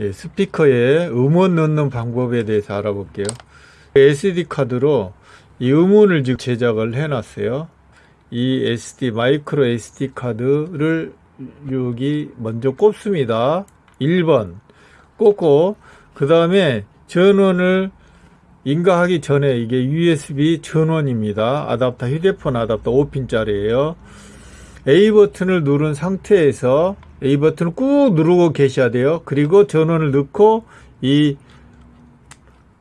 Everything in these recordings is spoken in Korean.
네, 스피커에 음원 넣는 방법에 대해서 알아볼게요. SD 카드로 이 음원을 지금 제작을 해 놨어요. 이 SD 마이크로 SD 카드를 여기 먼저 꼽습니다. 1번 꽂고 그 다음에 전원을 인가하기 전에 이게 USB 전원입니다. 아답터 휴대폰 아답터 5핀짜리예요. A 버튼을 누른 상태에서 A 버튼을 꾹 누르고 계셔야 돼요. 그리고 전원을 넣고 이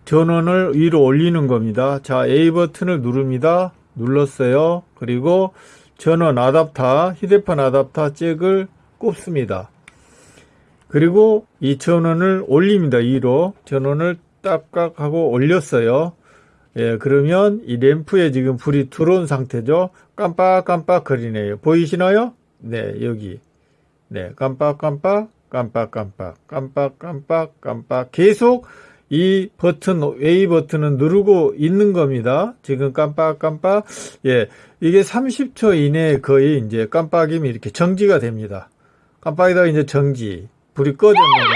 전원을 위로 올리는 겁니다. 자, A 버튼을 누릅니다. 눌렀어요. 그리고 전원 아답터, 휴대폰 아답터 잭을 꼽습니다. 그리고 이 전원을 올립니다. 위로 전원을 딱딱 하고 올렸어요. 예, 그러면 이 램프에 지금 불이 들어온 상태죠. 깜빡깜빡 거리네요. 보이시나요? 네, 여기. 네, 깜빡깜빡, 깜빡깜빡, 깜빡깜빡, 깜빡. 계속 이 버튼, A 버튼은 누르고 있는 겁니다. 지금 깜빡깜빡. 예, 이게 30초 이내에 거의 이제 깜빡임이 이렇게 정지가 됩니다. 깜빡이다가 이제 정지. 불이 꺼졌는 램프.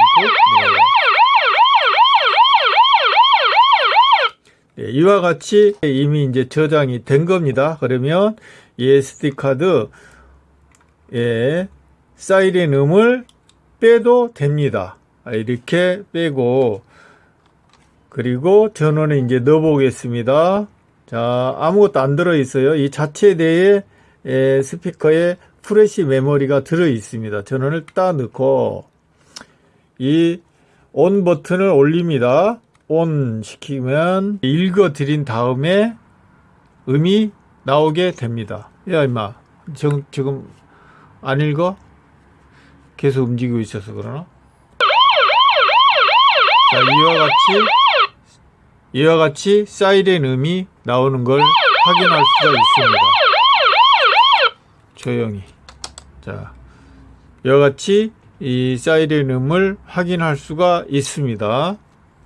네. 네, 이와 같이 이미 이제 저장이 된 겁니다. 그러면 이 SD 카드 예, 사이렌 음을 빼도 됩니다. 아, 이렇게 빼고 그리고 전원에 이제 넣어 보겠습니다. 자, 아무것도 안 들어 있어요. 이 자체 내에 예, 스피커에 프레시 메모리가 들어 있습니다. 전원을 딱 넣고 이 온 버튼을 올립니다. 온 시키면 읽어 드린 다음에 음이 나오게 됩니다. 야 임마 지금 안 읽어? 계속 움직이고 있어서 그러나? 자 이와 같이 이와 같이 사이렌 음이 나오는 걸 확인할 수가 있습니다. 조용히 자 이와 같이 이 사이렌 음을 확인할 수가 있습니다.